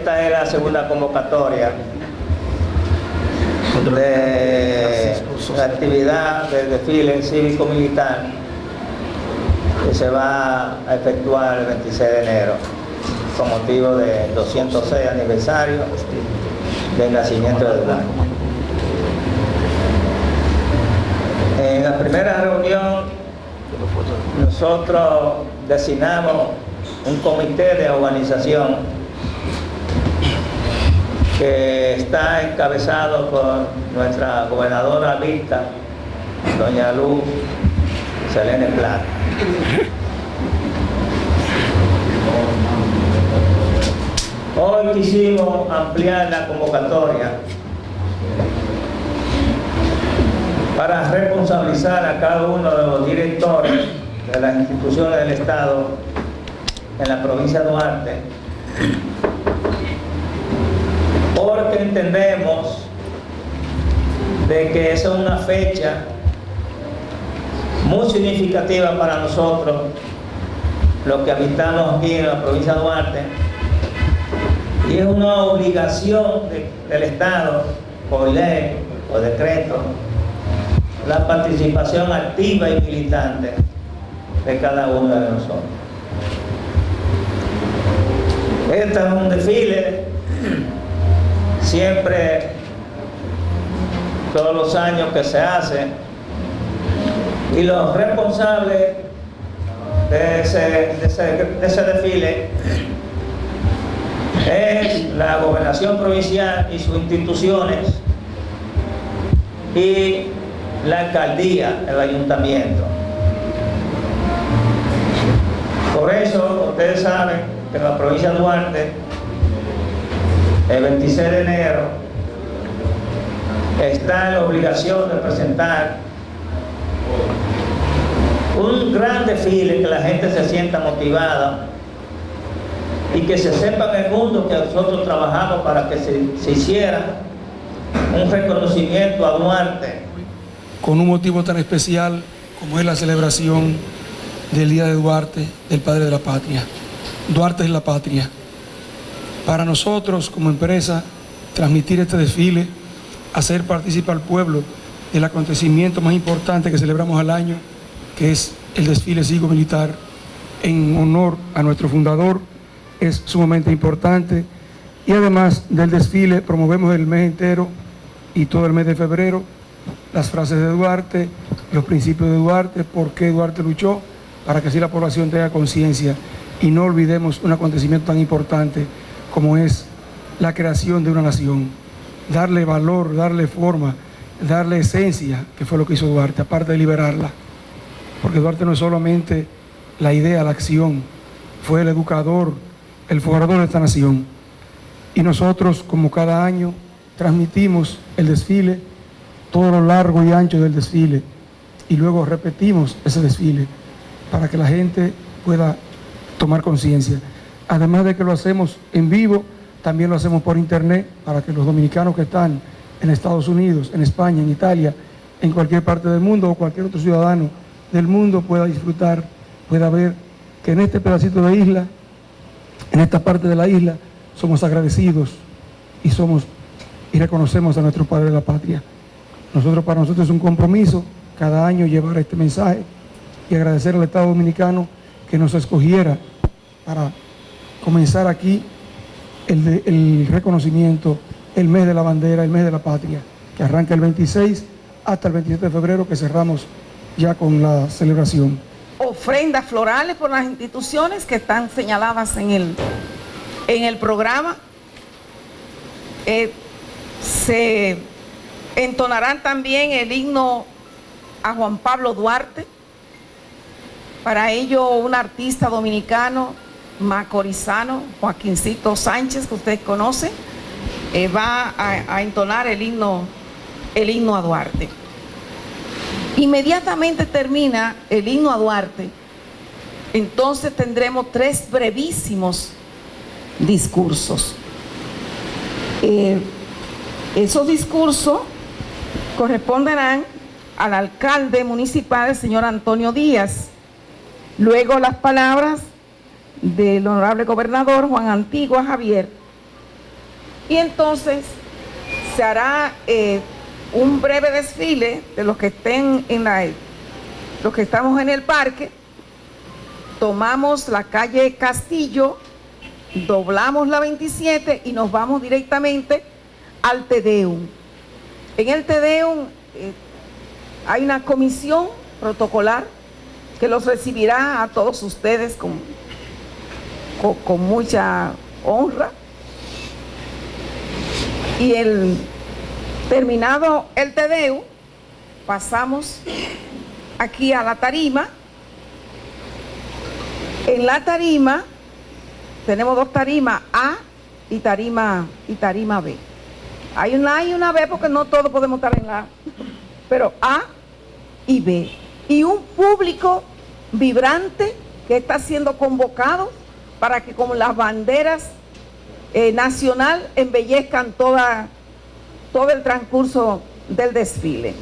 la segunda convocatoria de la actividad del desfile cívico-militar que se va a efectuar el 26 de enero con motivo del 206 aniversario del nacimiento de Eduardo. En la primera reunión nosotros designamos un comité de organización que está encabezado por nuestra gobernadora lista, doña Luz Selene Plata. Hoy quisimos ampliar la convocatoria para responsabilizar a cada uno de los directores de las instituciones del Estado en la provincia de Duarte porque entendemos de que esa es una fecha muy significativa para nosotros los que habitamos aquí en la provincia de Duarte y es una obligación del Estado por ley, o decreto la participación activa y militante de cada uno de nosotros. Este es un desfile, siempre, todos los años que se hace, y los responsables de ese, de ese, de ese desfile es la gobernación provincial y sus instituciones y la alcaldía, el ayuntamiento. Por eso, ustedes saben que en la provincia de Duarte, el 26 de enero, está en la obligación de presentar un gran desfile que la gente se sienta motivada y que se sepa en el mundo que nosotros trabajamos para que se, se hiciera un reconocimiento a Duarte con un motivo tan especial como es la celebración del Día de Duarte, del Padre de la Patria. Duarte es la patria. Para nosotros, como empresa, transmitir este desfile, hacer participar al pueblo del acontecimiento más importante que celebramos al año, que es el desfile cívico-militar en honor a nuestro fundador, es sumamente importante. Y además del desfile, promovemos el mes entero y todo el mes de febrero las frases de Duarte, los principios de Duarte, por qué Duarte luchó, para que así la población tenga conciencia y no olvidemos un acontecimiento tan importante como es la creación de una nación. Darle valor, darle forma, darle esencia, que fue lo que hizo Duarte, aparte de liberarla. Porque Duarte no es solamente la idea, la acción, fue el educador, el formador de esta nación. Y nosotros, como cada año, transmitimos el desfile todo lo largo y ancho del desfile y luego repetimos ese desfile para que la gente pueda tomar conciencia. Además de que lo hacemos en vivo, también lo hacemos por internet para que los dominicanos que están en Estados Unidos, en España, en Italia, en cualquier parte del mundo o cualquier otro ciudadano del mundo pueda disfrutar, pueda ver que en este pedacito de isla, en esta parte de la isla, somos agradecidos y somos y reconocemos a nuestro Padre de la Patria. Nosotros, para nosotros es un compromiso cada año llevar este mensaje y agradecer al Estado Dominicano que nos escogiera para comenzar aquí el, reconocimiento, el mes de la bandera, el mes de la patria, que arranca el 26 hasta el 27 de febrero que cerramos ya con la celebración. Ofrendas florales por las instituciones que están señaladas en el, en el programa. Eh, se entonarán también el himno a Juan Pablo Duarte. Para ello, un artista dominicano, macorizano, Joaquincito Sánchez, que ustedes conocen, eh, va a, entonar el himno, el himno a Duarte. Inmediatamente termina el himno a Duarte, entonces tendremos tres brevísimos discursos. Eh, esos discursos corresponderán al alcalde municipal, el señor Antonio Díaz. Luego las palabras del honorable gobernador Juan Antigua Javier Y entonces se hará eh, un breve desfile de los que estén en la, los que estamos en el parque. Tomamos la calle Castillo, doblamos la 27 y nos vamos directamente al Tedeum. En el Tedeum eh, hay una comisión protocolar que los recibirá a todos ustedes con, con, mucha honra. Y el terminado el Tedeo, pasamos aquí a la tarima. En la tarima tenemos dos tarimas A y tarima y tarima B. Hay una A y una B porque no todos podemos estar en la A, pero A y B. Y un público vibrante que está siendo convocado para que como las banderas eh, nacional embellezcan todo el transcurso del desfile.